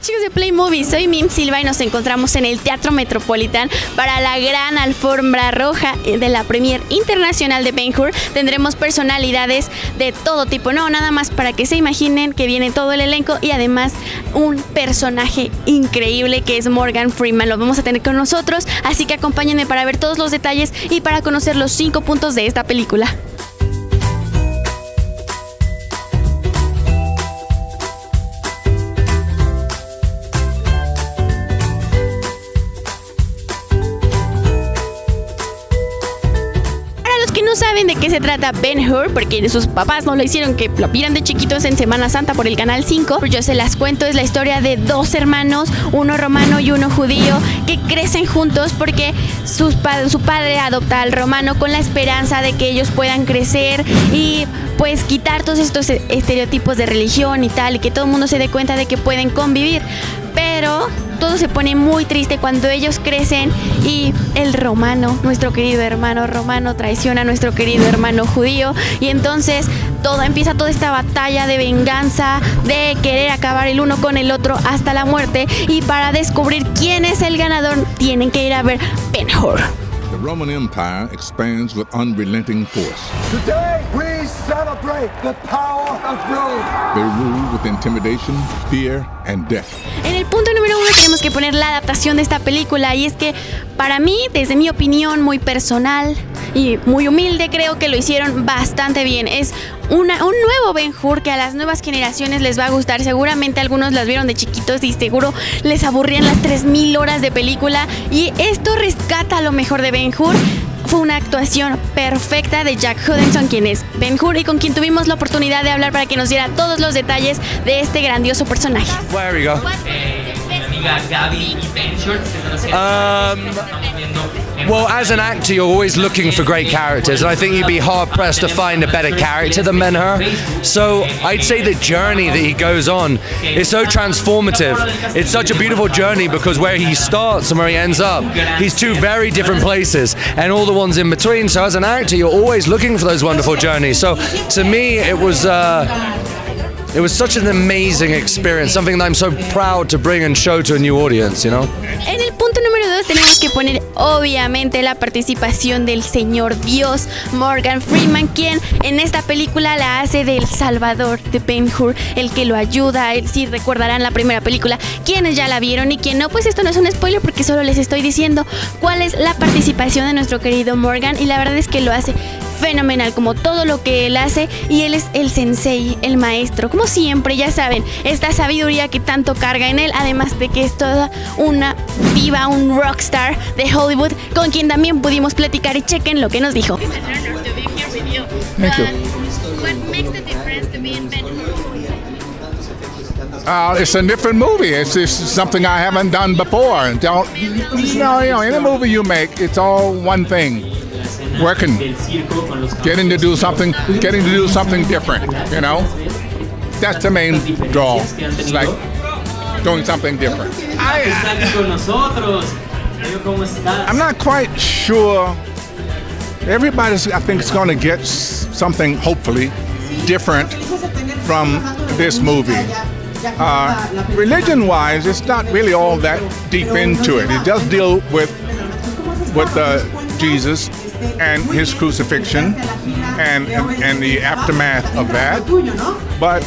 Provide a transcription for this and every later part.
chicos de Play Movie, soy Mim Silva y nos encontramos en el Teatro Metropolitan para la gran alfombra roja de la Premier Internacional de Ben Hur. Tendremos personalidades de todo tipo, no, nada más para que se imaginen que viene todo el elenco y además un personaje increíble que es Morgan Freeman. Lo vamos a tener con nosotros, así que acompáñenme para ver todos los detalles y para conocer los cinco puntos de esta película. De qué se trata Ben Hur, porque sus papás no lo hicieron que lo vieran de chiquitos en Semana Santa por el Canal 5, pues yo se las cuento, es la historia de dos hermanos, uno romano y uno judío, que crecen juntos porque sus su padre adopta al romano con la esperanza de que ellos puedan crecer y pues quitar todos estos estereotipos de religión y tal, y que todo el mundo se dé cuenta de que pueden convivir. Pero todo se pone muy triste cuando ellos crecen y el romano, nuestro querido hermano romano, traiciona a nuestro querido hermano judío y entonces todo empieza toda esta batalla de venganza, de querer acabar el uno con el otro hasta la muerte y para descubrir quién es el ganador tienen que ir a ver Ben Hur. The Roman Empire expands with unrelenting force. Today we celebrate the power of Rome. They rule with intimidation, fear, and death. En el punto número uno tenemos que poner la adaptación de esta película y es que para mí, desde mi opinión muy personal y muy humilde, creo que lo hicieron bastante bien. Es una, un nuevo Ben Hur que a las nuevas generaciones les va a gustar. Seguramente algunos las vieron de chiquitos y seguro les aburrían las 3000 horas de película. Y esto rescata lo mejor de Ben Hur. Fue una actuación perfecta de Jack Hudson, quien es Ben Hur y con quien tuvimos la oportunidad de hablar para que nos diera todos los detalles de este grandioso personaje. Um, well, as an actor, you're always looking for great characters, and I think you'd be hard pressed to find a better character than Ben Hur. So I'd say the journey that he goes on is so transformative. It's such a beautiful journey because where he starts and where he ends up, he's two very different places, and all the ones in between. So as an actor, you're always looking for those wonderful journeys. So to me, it was. Uh, it was such an amazing experience, something that I'm so proud to bring and show to a new audience, you know? En el punto número dos tenemos que poner obviamente la participación del señor Dios Morgan Freeman, quien en esta película la hace del Salvador de Ben Hur, el que lo ayuda, si recordarán la primera película, quienes ya la vieron y quien no, pues esto no es un spoiler porque solo les estoy diciendo cuál es la participación de nuestro querido Morgan y la verdad es que lo hace fenomenal, como todo lo que él hace, y él es el sensei, el maestro, como siempre, ya saben, esta sabiduría que tanto carga en él, además de que es toda una viva, un rockstar de Hollywood, con quien también pudimos platicar y chequen lo que nos dijo. Uh, it's a different movie. It's just something I haven't done before. Don't, you know, you know, any movie you make, it's all one thing. Working, getting to do something, getting to do something different. You know, that's the main draw. It's like doing something different. I, I'm not quite sure. Everybody's, I think, is going to get something, hopefully, different from this movie. Uh, religion-wise, it's not really all that deep into it. It does deal with with uh, Jesus and his crucifixion and, and, and the aftermath of that. But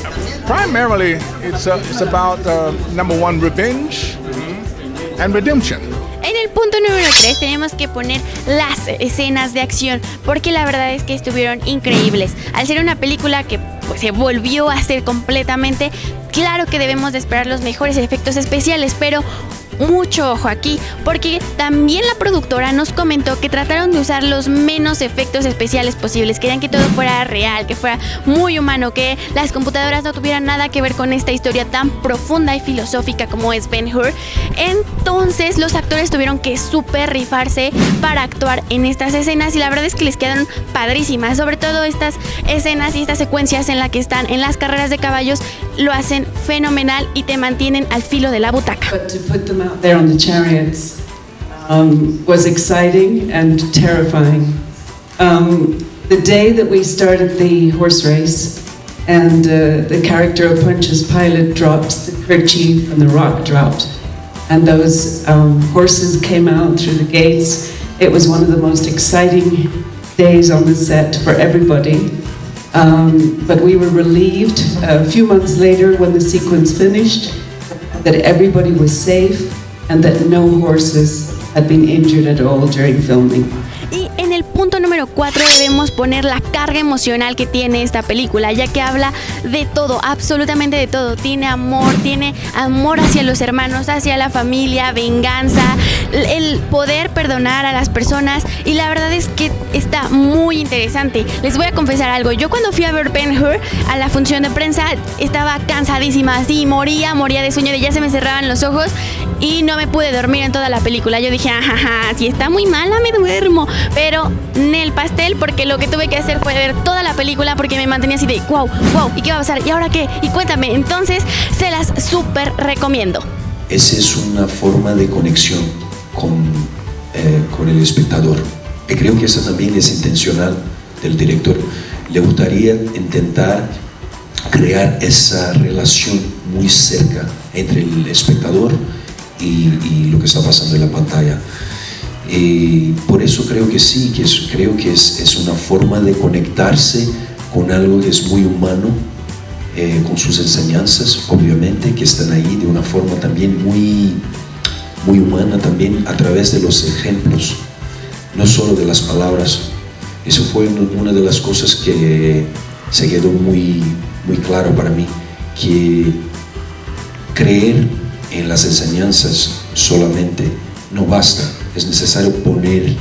primarily, it's, uh, it's about uh, number one, revenge and redemption. En el punto número 3 tenemos que poner las escenas de acción, porque la verdad es que estuvieron increíbles. Al ser una película que pues, se volvió a hacer completamente, claro que debemos de esperar los mejores efectos especiales, pero mucho ojo aquí, porque también la productora nos comentó que trataron de usar los menos efectos especiales posibles. Querían que todo fuera real, que fuera muy humano, que las computadoras no tuvieran nada que ver con esta historia tan profunda y filosófica como es Ben Hur. Entonces los actores tuvieron que super rifarse para actuar en estas escenas y la verdad es que les quedaron padrísimas, sobre todo estas escenas y estas secuencias en las que están en las carreras de caballos lo hacen fenomenal y te mantienen al filo de la butaca. Out there on the chariots um, was exciting and terrifying. Um, the day that we started the horse race, and uh, the character of Pontius Pilate drops the kerchief and the rock dropped. And those um, horses came out through the gates. It was one of the most exciting days on the set for everybody. Um, but we were relieved a few months later when the sequence finished that everybody was safe and that no horses had been injured at all during filming. Punto número 4 debemos poner la carga emocional que tiene esta película, ya que habla de todo, absolutamente de todo. Tiene amor, tiene amor hacia los hermanos, hacia la familia, venganza, el poder perdonar a las personas y la verdad es que está muy interesante. Les voy a confesar algo, yo cuando fui a ver Ben Hur a la función de prensa estaba cansadísima, así moría, moría de sueño, de ya se me cerraban los ojos y no me pude dormir en toda la película. Yo dije, ajaja, si está muy mala me duermo pero el pastel porque lo que tuve que hacer fue ver toda la película porque me mantenía así de wow, wow, ¿y qué va a pasar? ¿Y ahora qué? Y cuéntame, entonces se las súper recomiendo. Esa es una forma de conexión con, eh, con el espectador. Creo que esa también es intencional del director. Le gustaría intentar crear esa relación muy cerca entre el espectador y, y lo que está pasando en la pantalla. Y por eso creo que sí, que creo que es, es, una forma de conectarse con algo que es muy humano, eh, con sus enseñanzas, obviamente, que están ahí de una forma también muy, muy humana, también a través de los ejemplos, no solo de las palabras. Eso fue una de las cosas que se quedó muy, muy claro para mí, que creer en las enseñanzas solamente no basta es necesario poner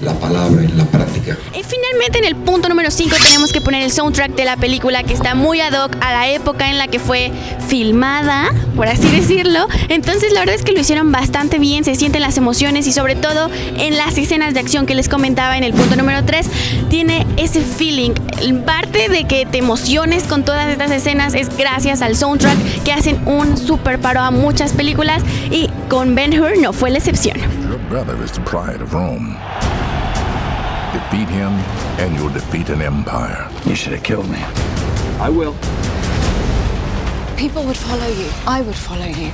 la palabra en la práctica. Y finalmente en el punto número 5 tenemos que poner el soundtrack de la película que está muy ad hoc a la época en la que fue filmada, por así decirlo. Entonces la verdad es que lo hicieron bastante bien, se sienten las emociones y sobre todo en las escenas de acción que les comentaba en el punto número 3, tiene ese feeling. Parte de que te emociones con todas estas escenas es gracias al soundtrack que hacen un super paro a muchas películas y con Ben Hur no fue la excepción. Brother is the pride of Rome. Defeat him, and you'll defeat an empire. You should have killed me. I will. People would follow you. I would follow you.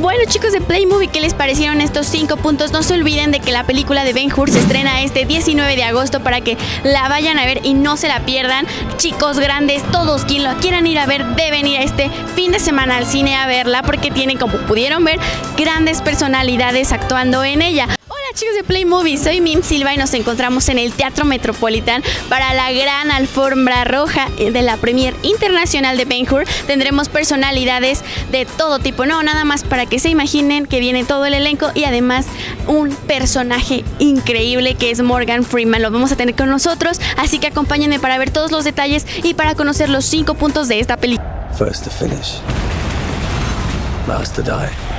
Bueno chicos de Play Movie, ¿qué les parecieron estos 5 puntos? No se olviden de que la película de Ben Hur se estrena este 19 de agosto para que la vayan a ver y no se la pierdan. Chicos grandes, todos quien lo quieran ir a ver deben ir a este fin de semana al cine a verla porque tienen, como pudieron ver, grandes personalidades actuando en ella chicos de Play Movie, soy Mim Silva y nos encontramos en el Teatro Metropolitan para la gran alfombra roja de la Premier Internacional de Ben Hur. Tendremos personalidades de todo tipo, no, nada más para que se imaginen que viene todo el elenco y además un personaje increíble que es Morgan Freeman. Lo vamos a tener con nosotros, así que acompáñenme para ver todos los detalles y para conocer los cinco puntos de esta película. First to finish, last to die.